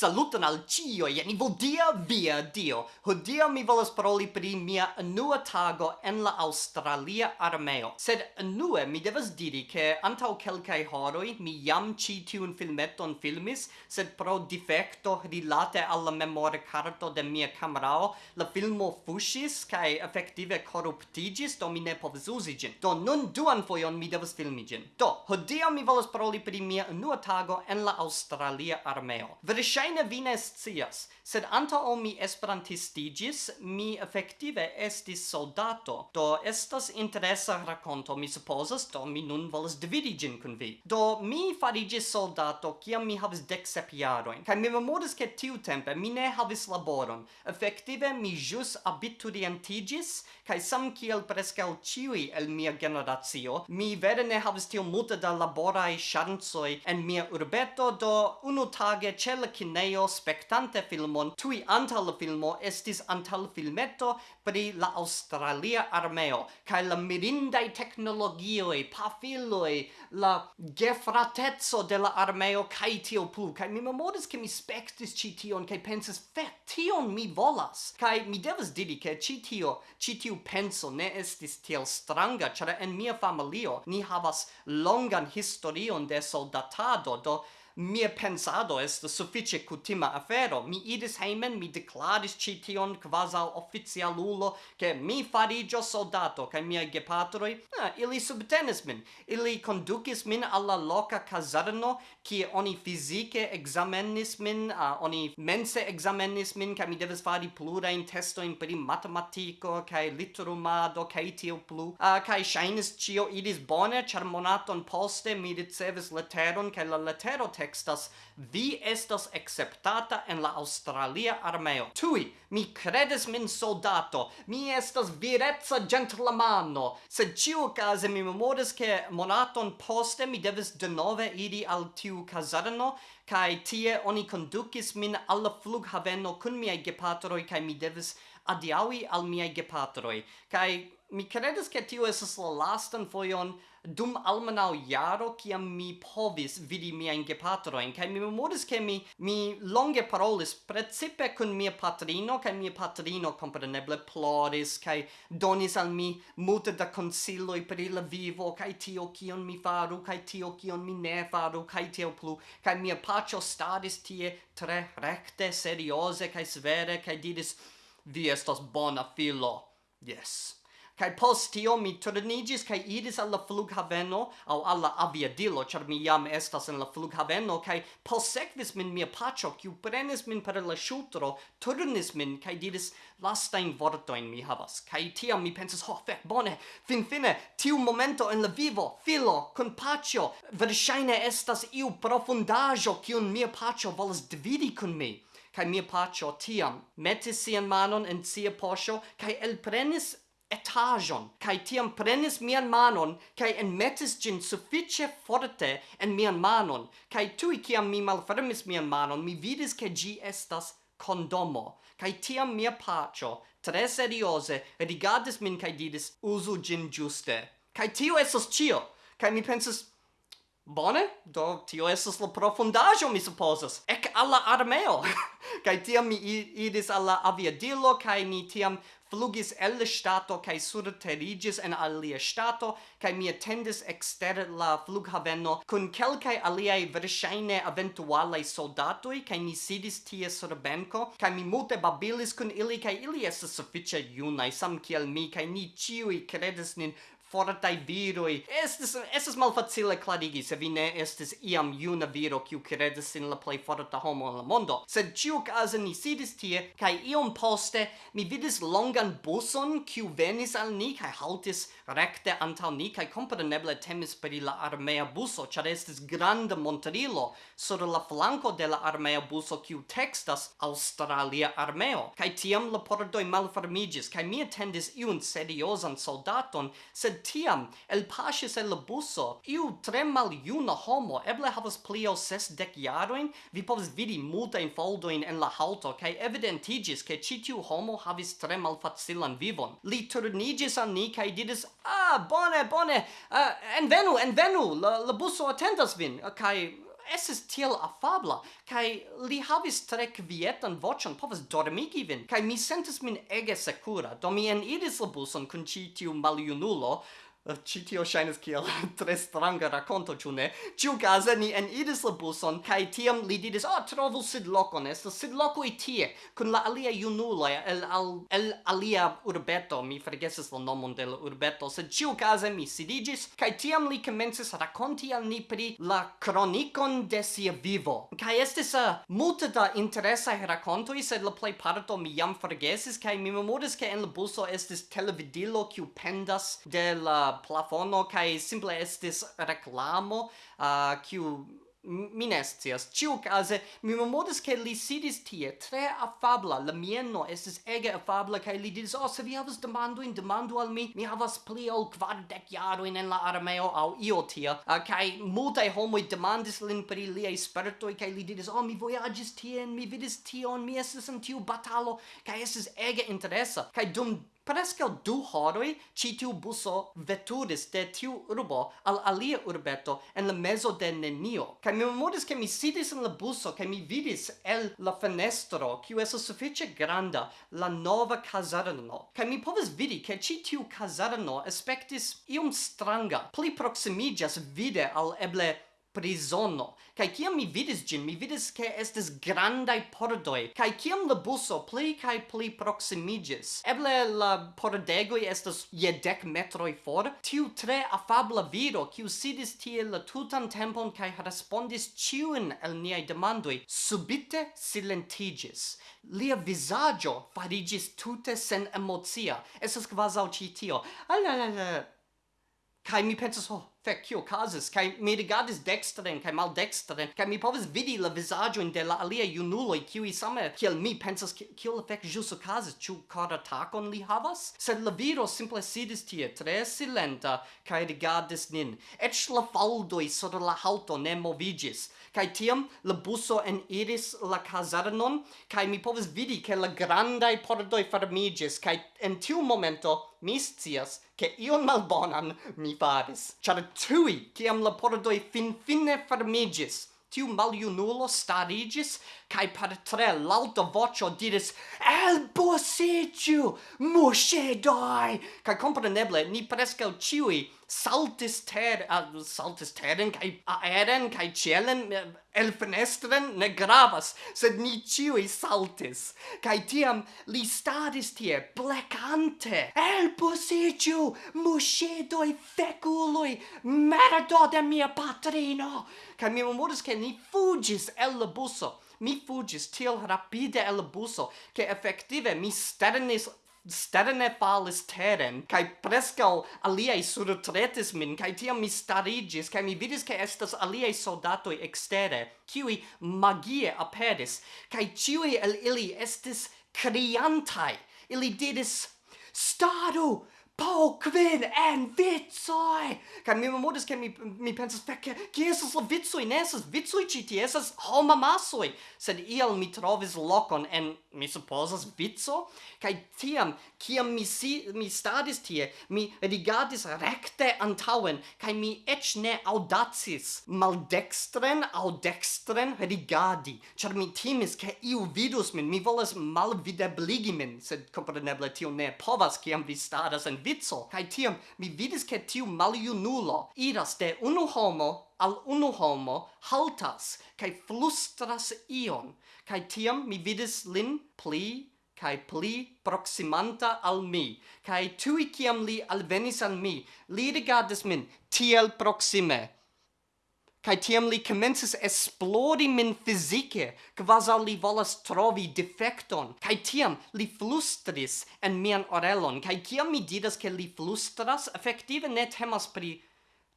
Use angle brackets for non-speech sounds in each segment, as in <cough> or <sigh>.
Saluton al cio, jeni vodia via dio. Hodia mi volas paroli pri mia nua tago en la Australia armeo. Sed nue mi devas diri che antau kelkai horoi mi jam ci tiun filmeton filmis, sed pro defecto rilate alla memore carto de mia camerao, la filmo fushis, cae effective corruptigis, do mi ne povis usi gin. Do nun duan foion mi devas filmi gin. Do, hodia mi volas paroli pri mia nua tago en la Australia armeo. Verŝajne vi ne scias, sed antaŭ mi esperantistiĝis, mi efektive estis soldato. Do estas interesa rakonto, mi supozas, do mi nun volas dividi ĝin kun vi. Do mi fariĝis soldato kiam mi havis deksep jarojn, kaj mi memoras ke tiutempe mi ne havis laboron. Efektive mi ĵus abiturientiĝis, kaj sam kiel preskaŭ ĉiuj el mia generacio, mi vere ne havis tiom multe da laboraj ŝancoj en mia urbeto, do unu tage ĉe la lernejo spectante filmon. Tui antal filmo estis antal filmeto pri la Australia armeo kai la mirindai technologioi pafiloi la gefratezzo de la armeo kai tio plu. Kai mi memoris ke mi spectis ci tion kai pensis fe tion mi volas. Kai mi devas diri ke ci tio ci tiu penso ne estis tiel stranga ĉar en mia familio ni havas longan historion de soldatado do mia pensado est suffice cutima afero. Mi idis heimen, mi declaris cition quasal officialulo che mi farigio soldato, ca mia gepatroi, ah, ili subtenis min, ili conducis min alla loca caserno, cie oni fisice examenis min, ah, oni mense examenis min, ca mi devis fari plurain testoin per matematico, ca literumado, ca tio plu, ah, ca shainis cio idis bone, char monaton poste mi ricevis letteron, ca la letero textas Vi estas acceptata en la Australia armeo. Tui, mi credes min soldato Mi estas virezza gentlemano. Sed ciu case mi memoris che monaton poste mi devis denove iri al tiu casarno Kai tie oni conducis min alla flughaveno kun miei gepatroi Kai mi devis adiaui al miei gepatroi Kai mi credes che tiu esas la lastan foion dum almenau jaro kiam mi povis vidi miajn gepatrojn kaj mi memoris ke mi mi longe parolis precipe kun mia patrino kaj mia patrino compreneble ploris kaj donis al mi multe da konsiloj per il vivo kaj tio kion mi faru kaj tio kion mi ne faru kaj tio plu kai mia paĉo staris tie tre recte seriose kai svere kai diris vi estas bona filo Yes. Kai post tio mi turnigis kai iris alla flughaveno au alla aviadilo, char mi jam estas en la flughaveno, kai posekvis min mia pacho kiu prenis min per la shutro turnis min kai diris lastajn vortojn mi havas. Kai tio mi pensas ho, fek, bone, finfine, tiu momento en la vivo, filo, kun pacho verŝajne estas iu profundaĵo kiun mia pacho volas dividi kun mi. Kai mia pacho tiam metis sian manon en sia posho, kai elprenis etajon, kai tiam prenis mian manon, kai en metis gin suffice forte en mian manon, kai tui kiam mi malfermis mian manon, mi vidis ke gi estas condomo, kai tiam mia pacio, tre seriose, rigardis min kai didis, uso gin giuste. kai tio esos cio, kai mi pensas Bone, do tio esas la profundajo, mi supposas. Ek alla armeo. <laughs> kaj tiam mi idis alla aviadilo kai ni tiam flugis el stato kai kaj surteriĝis en alia stato, kai mi attendis exter la flughaveno kun kelkai aliai verŝajne eventualaj soldatoi kai mi sidis tie sur benko kai mi multe babilis kun ili kai ili estas sufiĉe junaj sam kiel mi kai ni ĉiuj kredis nin fortai viroi. Estes, estes malfacile clarigi se vi ne estes iam iuna viro kiu credes in la plei forta homo in la mondo. Sed ciu case ni sidis tie, cae iom poste mi vidis longan buson kiu venis al ni cae haltis recte antal ni cae compreneble temis per la armea buso, char estes grande monterilo sur la flanco de la armea buso kiu textas Australia armeo. Cae tiam la pordoi malfermigis, cae mi attendis iun seriosan soldaton, sed tiam el pasis el buso. Iu tre maljuna homo eble havas pli ol sesdek jarojn. Vi povas vidi multajn foldojn en la haŭto kaj evidentiĝis ke ĉi tiu homo havis tre malfacilan vivon. Li turniĝis al ni kaj diris ah bone bone uh, envenu envenu la, la buso atendas vin. Kaj estis tiel afabla, kai li havis tre kvietan voĉon, povas dormigi vin, kai mi sentis min ege sekura, do mi eniris la buson kun ĉi tiu maljunulo, Eh, ci tio shines kiel <laughs> tre stranga racconto ciu ne? Ciu case ni en idis la buson, cae tiam li didis, oh, trovu sid locon, estas sid locoi tie, cun la alia iunuloi, el, al, el alia urbeto, mi fregesis la nomon del urbeto, sed ciu case mi sidigis, cae tiam li comences racconti al ni pri la cronicon de sia vivo. Cae estis uh, multe da interesae racontoi, sed la plei parto mi jam fregesis, cae mi memoris che en la buso estis televidilo, kiu pendas de la plafono kai simple estis reklamo kiu minestias ciu case mi memoris ke li sidis tie tre afabla, la mieno estis ege afabla kai li diris: "Oh, se vi havas demandojn, demandu al mi. Mi havas pli ol kvardek jarojn en la armeo au io tia." Uh, kai multe homoj demandis lin pri liaj spertoj kai li diris: "Oh, mi vojaĝis tien, mi vidis tion, mi estis en tiu batalo kai estis ege interesa." kai dum Presque du horoi ci tiu buso veturis de tiu urbo al alia urbeto en la mezo de nenio. Kai mi memoris che mi sidis in la buso kai mi vidis el la fenestro kiu estas sufiĉe granda la nova kazarno. Kai mi povis vidi che ci tiu kazarno aspektis iom stranga, pli proximigas vide al eble prisono. Kai kiam mi vidis gin, mi vidis ke estes grandai pordoi, kai kiam la buso pli kai pli proximigis. Eble la pordegoi estes je dec metroi for, tiu tre afabla viro, kiu sidis tie la tutan tempon kai respondis ciuin el niai demandoi, subite silentigis. Lia visaggio farigis tute sen emozia, estes quasau citio. Alalala. Kai mi pensas, oh, feccio casas kai mi rigardis dextren kai maldextren kai mi povis vidi la vizaggio in de la alia junulo qui same kiel mi pensas kio la fec jus ocasas ĉu kor atakon li havas? Sed la viro simple sidis tie tre silenta kai rigardis nin. Eĉ la faldoj sur la halto ne moviĝis kai tiam la buso en iris la kazarnon kai mi povis vidi ke la grandaj pordoj fermiĝis kai en tiu momento mi scias ke ion malbonan mi faris. Ĉar tui, ciam la pordoi fin fine fermigis, tiu maliunulo starigis, cae per tre l'alta vocio diris Elbosigiu, mushedoi! Cae compreneble, ni prescau ciui saltis ter uh, saltis teren kai aeren kai cielen eh, el fenestren ne gravas sed ni ciui saltis. Kai tiam li stadis tie blecante el posiciu mushedoi, feculoi merdo de mia patrino! Kai mi memoris che ni fugis el la buso mi fugis til rapide el buso che effettive mi sternis sterene falis teren, cae prescal aliei surtretis min, cae tiam mi starigis, cae mi vidis che estas aliei soldatoi extere, kiwi magie aperis, cae ciui el ili estis criantai, ili didis, staru, po kvin en vitsoi kan mi modus ke mi mi pensas fek ke esas la vitsoi ne esas ĉi tie esas homa masoi sed iel mi trovis lokon en mi supozas vitso kaj tiam kiam mi si, mi stadis tie mi rigardis rekte antaŭen kaj mi eĉ ne audacis maldekstren aŭ dekstren rigardi ĉar mi timis ke iu vidus min mi volas malvidebligi min. Sed kompreneble tio ne povas kiam vi staras en vizzo. kai tiam mi vidis che tiu maliunulo iras de unu homo al unu homo haltas, kai flustras ion, kai tiam mi vidis lin pli kai pli proximanta al mi, kai tui kiam li alvenis al mi, li rigardis min tiel proxime, Kai tiam li commences esplodi min fizike, quasau li volas trovi defecton. Kai tiam li flustris en mian orelon. Kai kiam mi didas ke li flustras, effektive ne temas pri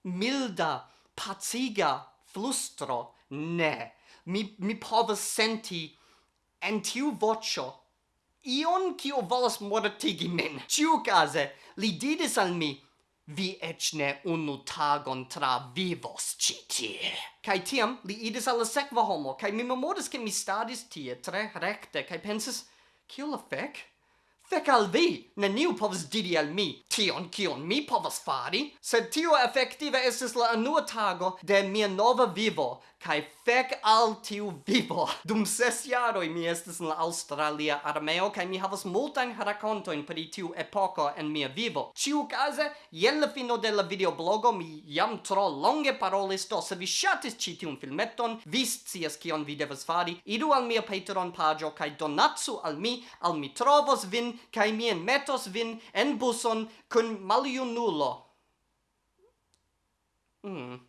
milda, paciga flustro. Ne. Mi, mi povas senti en tiu vocio ion kio volas mortigi min. Ciucase, li didis al mi, vi ec ne unu tagon travivos ci tie. Kai tiam li idis alla sekva homo, kai mi memoris che mi stadis tie tre recte, kai pensis, kiel la fec? Fec al vi! Neniu povas diri al mi tion kion mi povas fari, sed tio effektive estis la unua tago de mia nova vivo, kai fec al tiu vivo. <laughs> Dum ses jaroj mi estis en la Australia armeo, kai mi havas multajn rakontojn pri tiu epoko en mia vivo. Ĉiukaze, jen la fino de la videoblogo mi jam tro longe parolis, do se vi ŝatis ĉi tiun filmeton, vi scias kion vi devas fari, iru al mia Patreon paĝo kaj donacu al mi, al mi trovos vin kai mi enmetos vin en buson kun maliunulo. Mm.